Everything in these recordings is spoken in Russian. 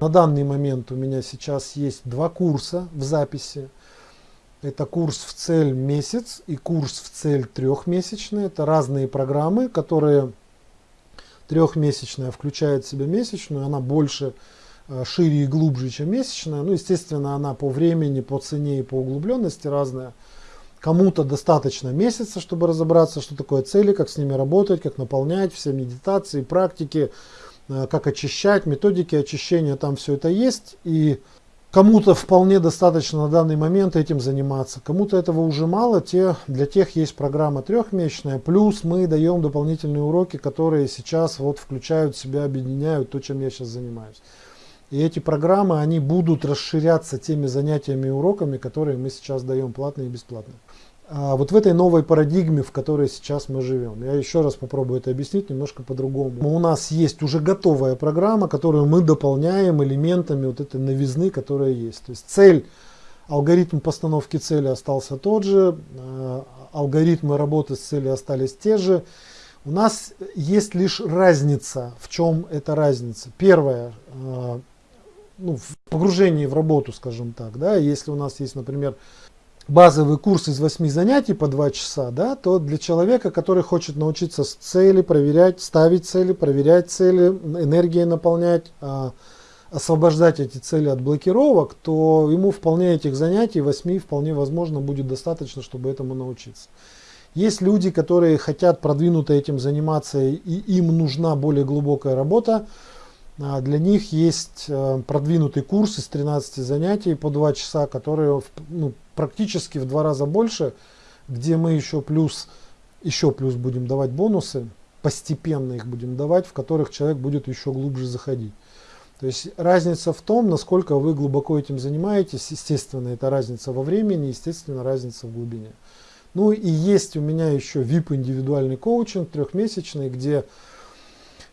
На данный момент у меня сейчас есть два курса в записи. Это курс в цель месяц и курс в цель трехмесячный. Это разные программы, которые трехмесячная включает в себя месячную, она больше, э, шире и глубже, чем месячная. Ну, естественно, она по времени, по цене и по углубленности разная. Кому-то достаточно месяца, чтобы разобраться, что такое цели, как с ними работать, как наполнять, все медитации, практики, как очищать, методики очищения, там все это есть. И Кому-то вполне достаточно на данный момент этим заниматься, кому-то этого уже мало, те, для тех есть программа трехмесячная, плюс мы даем дополнительные уроки, которые сейчас вот включают в себя, объединяют то, чем я сейчас занимаюсь. И эти программы, они будут расширяться теми занятиями и уроками, которые мы сейчас даем платно и бесплатно. А вот в этой новой парадигме, в которой сейчас мы живем. Я еще раз попробую это объяснить немножко по-другому. У нас есть уже готовая программа, которую мы дополняем элементами вот этой новизны, которая есть. То есть цель, алгоритм постановки цели остался тот же, а, алгоритмы работы с целью остались те же. У нас есть лишь разница. В чем эта разница? Первое, а, ну, в погружении в работу, скажем так, да, если у нас есть, например, базовый курс из 8 занятий по 2 часа, да, то для человека, который хочет научиться с цели, проверять, ставить цели, проверять цели, энергией наполнять, а, освобождать эти цели от блокировок, то ему вполне этих занятий 8 вполне возможно будет достаточно, чтобы этому научиться. Есть люди, которые хотят продвинуто этим заниматься и им нужна более глубокая работа, а, для них есть э, продвинутый курс из 13 занятий по 2 часа, которые ну, практически в два раза больше, где мы еще плюс, еще плюс будем давать бонусы, постепенно их будем давать, в которых человек будет еще глубже заходить. То есть разница в том, насколько вы глубоко этим занимаетесь, естественно, это разница во времени, естественно, разница в глубине. Ну и есть у меня еще VIP индивидуальный коучинг трехмесячный, где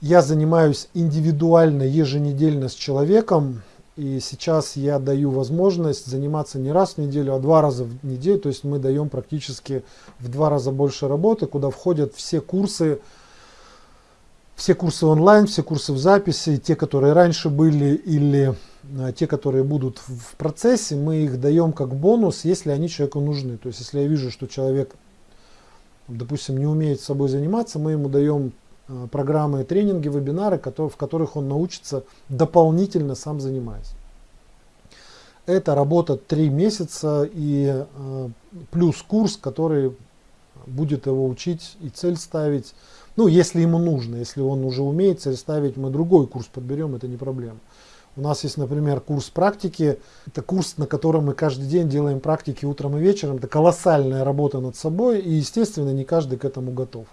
я занимаюсь индивидуально, еженедельно с человеком. И сейчас я даю возможность заниматься не раз в неделю, а два раза в неделю. То есть мы даем практически в два раза больше работы, куда входят все курсы, все курсы онлайн, все курсы в записи, те, которые раньше были или а, те, которые будут в процессе, мы их даем как бонус, если они человеку нужны. То есть если я вижу, что человек, допустим, не умеет с собой заниматься, мы ему даем Э, программы, тренинги, вебинары, в которых он научится дополнительно сам занимаясь. Это работа 3 месяца и э, плюс курс, который будет его учить и цель ставить. Ну, если ему нужно, если он уже умеет цель ставить, мы другой курс подберем, это не проблема. У нас есть, например, курс практики. Это курс, на котором мы каждый день делаем практики утром и вечером. Это колоссальная работа над собой, и, естественно, не каждый к этому готов.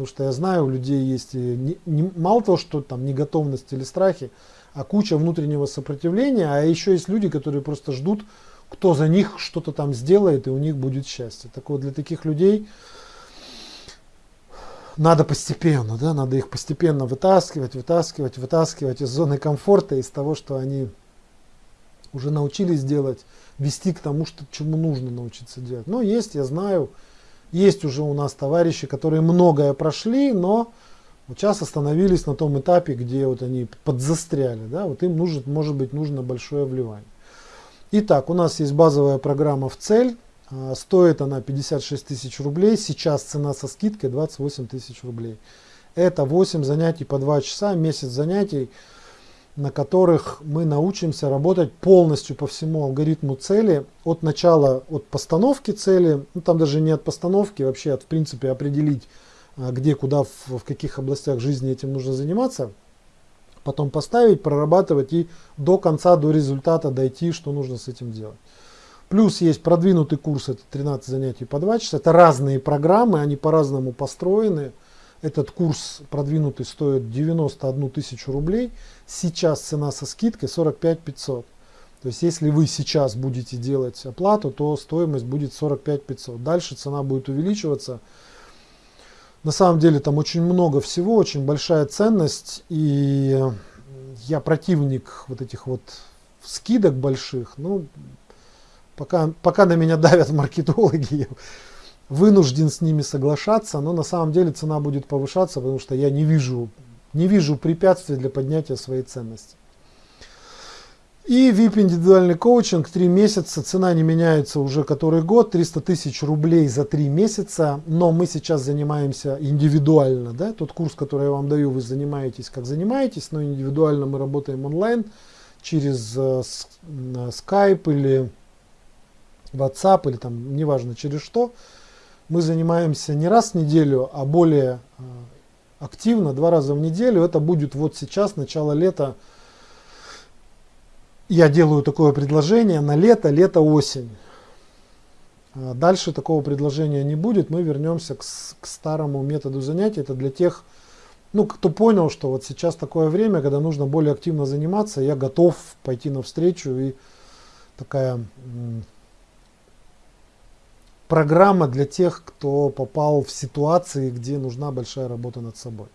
Потому что я знаю, у людей есть не, не, мало того, что там не готовность или страхи, а куча внутреннего сопротивления, а еще есть люди, которые просто ждут, кто за них что-то там сделает, и у них будет счастье. Так вот, для таких людей надо постепенно, да, надо их постепенно вытаскивать, вытаскивать, вытаскивать из зоны комфорта, из того, что они уже научились делать, вести к тому, что, чему нужно научиться делать. Но есть, я знаю, есть уже у нас товарищи, которые многое прошли, но вот сейчас остановились на том этапе, где вот они подзастряли. Да? Вот им нужно, может быть нужно большое вливание. Итак, у нас есть базовая программа в цель. А, стоит она 56 тысяч рублей. Сейчас цена со скидкой 28 тысяч рублей. Это 8 занятий по 2 часа, месяц занятий на которых мы научимся работать полностью по всему алгоритму цели, от начала, от постановки цели, ну, там даже не от постановки, вообще от в принципе определить, а, где, куда, в, в каких областях жизни этим нужно заниматься, потом поставить, прорабатывать и до конца, до результата дойти, что нужно с этим делать. Плюс есть продвинутый курс, это 13 занятий по 2 часа, это разные программы, они по-разному построены, этот курс продвинутый стоит 91 тысячу рублей. Сейчас цена со скидкой 45 500. То есть если вы сейчас будете делать оплату, то стоимость будет 45 500. Дальше цена будет увеличиваться. На самом деле там очень много всего, очень большая ценность. И я противник вот этих вот скидок больших. Ну, пока, пока на меня давят маркетологи, вынужден с ними соглашаться, но на самом деле цена будет повышаться, потому что я не вижу, не вижу препятствий для поднятия своей ценности. И VIP индивидуальный коучинг, 3 месяца, цена не меняется уже который год, 300 тысяч рублей за 3 месяца, но мы сейчас занимаемся индивидуально, да, тот курс, который я вам даю, вы занимаетесь как занимаетесь, но индивидуально мы работаем онлайн через э, Skype или WhatsApp или там, неважно через что. Мы занимаемся не раз в неделю, а более э, активно, два раза в неделю. Это будет вот сейчас, начало лета, я делаю такое предложение на лето, лето-осень. А дальше такого предложения не будет, мы вернемся к, к старому методу занятий. Это для тех, ну, кто понял, что вот сейчас такое время, когда нужно более активно заниматься, я готов пойти навстречу и такая программа для тех, кто попал в ситуации, где нужна большая работа над собой.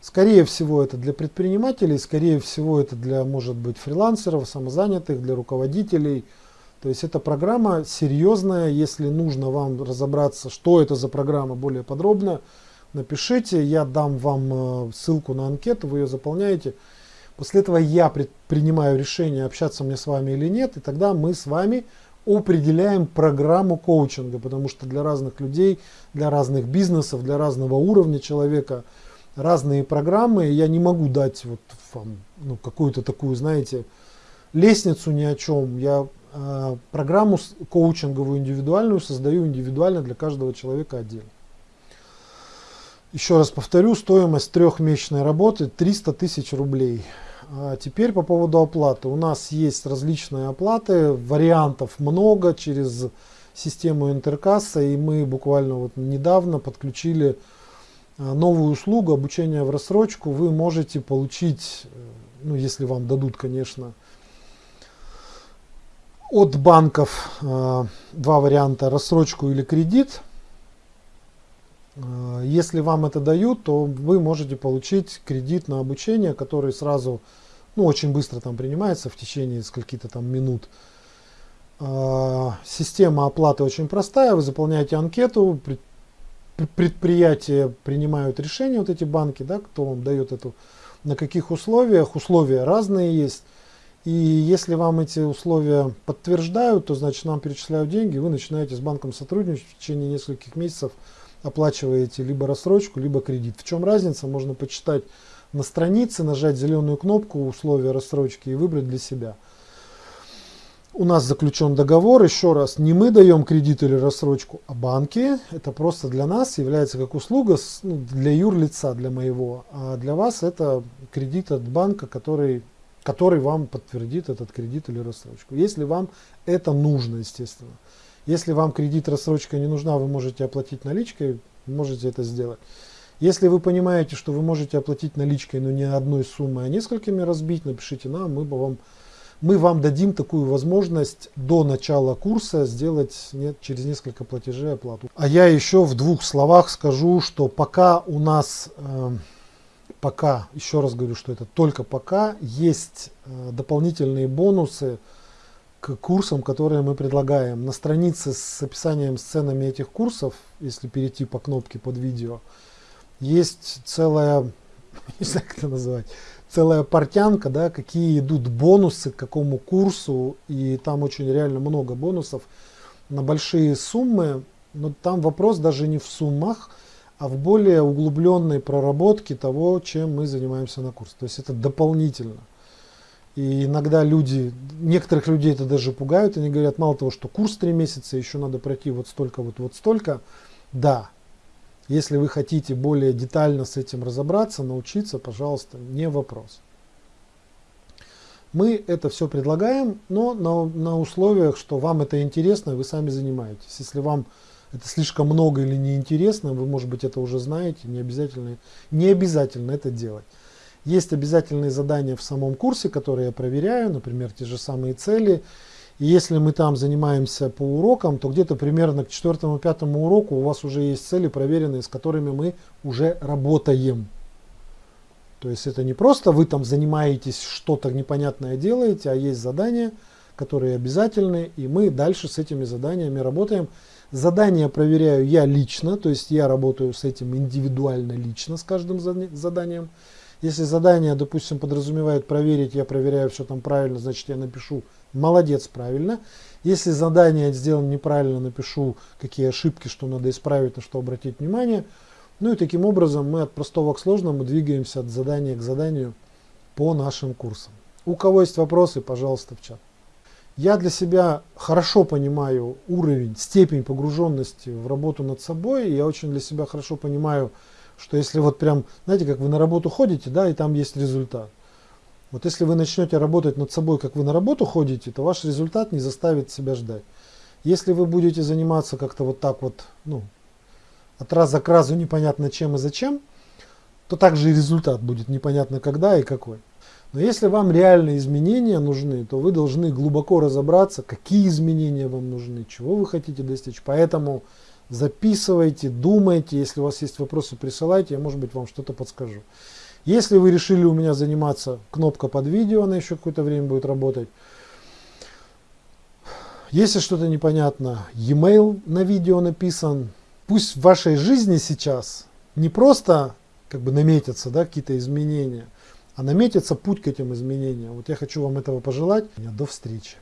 Скорее всего, это для предпринимателей, скорее всего, это для, может быть, фрилансеров, самозанятых, для руководителей. То есть эта программа серьезная, если нужно вам разобраться, что это за программа более подробно, напишите, я дам вам э, ссылку на анкету, вы ее заполняете. После этого я принимаю решение, общаться мне с вами или нет, и тогда мы с вами определяем программу коучинга, потому что для разных людей, для разных бизнесов, для разного уровня человека – разные программы. Я не могу дать вот вам ну, какую-то такую, знаете, лестницу ни о чем. Я э, программу коучинговую индивидуальную создаю индивидуально для каждого человека отдельно. Еще раз повторю, стоимость трехмесячной работы 300 тысяч рублей. А теперь по поводу оплаты. У нас есть различные оплаты, вариантов много через систему интеркасса, и мы буквально вот недавно подключили а, новую услугу обучения в рассрочку вы можете получить, э, ну если вам дадут, конечно, от банков э, два варианта, рассрочку или кредит. Э, если вам это дают, то вы можете получить кредит на обучение, который сразу, ну очень быстро там принимается в течение скольки-то там минут. Система оплаты очень простая, вы заполняете анкету, предприятия принимают решения, вот эти банки, да, кто вам дает эту, на каких условиях, условия разные есть. И если вам эти условия подтверждают, то значит нам перечисляют деньги, вы начинаете с банком сотрудничать в течение нескольких месяцев, оплачиваете либо рассрочку, либо кредит. В чем разница, можно почитать на странице, нажать зеленую кнопку условия рассрочки и выбрать для себя у нас заключен договор, еще раз, не мы даем кредит или рассрочку, а банки. Это просто для нас является как услуга ну, для юрлица, для моего. А для вас это кредит от банка, который, который вам подтвердит этот кредит или рассрочку. Если вам это нужно, естественно. Если вам кредит, рассрочка не нужна, вы можете оплатить наличкой, можете это сделать. Если вы понимаете, что вы можете оплатить наличкой, но не одной суммой, а несколькими разбить, напишите нам, мы бы вам мы вам дадим такую возможность до начала курса сделать нет, через несколько платежей оплату. А я еще в двух словах скажу, что пока у нас, э, пока, еще раз говорю, что это только пока, есть э, дополнительные бонусы курсам, которые мы предлагаем. На странице с описанием сценами этих курсов, если перейти по кнопке под видео, есть целая, не знаю как это называть, целая портянка, да, какие идут бонусы к какому курсу, и там очень реально много бонусов на большие суммы, но там вопрос даже не в суммах, а в более углубленной проработке того, чем мы занимаемся на курсе. То есть это дополнительно. И иногда люди, некоторых людей это даже пугают, они говорят, мало того, что курс 3 месяца, еще надо пройти вот столько, вот, вот столько. Да, если вы хотите более детально с этим разобраться, научиться, пожалуйста, не вопрос. Мы это все предлагаем, но на, на условиях, что вам это интересно, вы сами занимаетесь. Если вам это слишком много или неинтересно, вы, может быть, это уже знаете, не обязательно, не обязательно это делать. Есть обязательные задания в самом курсе, которые я проверяю, например, те же самые цели, и если мы там занимаемся по урокам, то где-то примерно к четвертому-пятому уроку у вас уже есть цели проверенные, с которыми мы уже работаем. То есть это не просто вы там занимаетесь, что-то непонятное делаете, а есть задания, которые обязательны, и мы дальше с этими заданиями работаем. Задания проверяю я лично, то есть я работаю с этим индивидуально лично, с каждым заданием. Если задание, допустим, подразумевает проверить, я проверяю, все там правильно, значит я напишу молодец, правильно. Если задание сделано неправильно, напишу, какие ошибки, что надо исправить, на что обратить внимание. Ну и таким образом мы от простого к сложному двигаемся от задания к заданию по нашим курсам. У кого есть вопросы, пожалуйста, в чат. Я для себя хорошо понимаю уровень, степень погруженности в работу над собой. Я очень для себя хорошо понимаю, что если вот прям, знаете, как вы на работу ходите, да, и там есть результат. Вот если вы начнете работать над собой, как вы на работу ходите, то ваш результат не заставит себя ждать. Если вы будете заниматься как-то вот так вот, ну, от раза к разу непонятно чем и зачем, то также и результат будет непонятно когда и какой. Но если вам реальные изменения нужны, то вы должны глубоко разобраться, какие изменения вам нужны, чего вы хотите достичь. Поэтому записывайте, думайте, если у вас есть вопросы, присылайте, я может быть вам что-то подскажу. Если вы решили у меня заниматься, кнопка под видео, она еще какое-то время будет работать. Если что-то непонятно, e-mail на видео написан. Пусть в вашей жизни сейчас не просто как бы наметятся да, какие-то изменения, а наметится путь к этим изменениям. Вот я хочу вам этого пожелать. До встречи.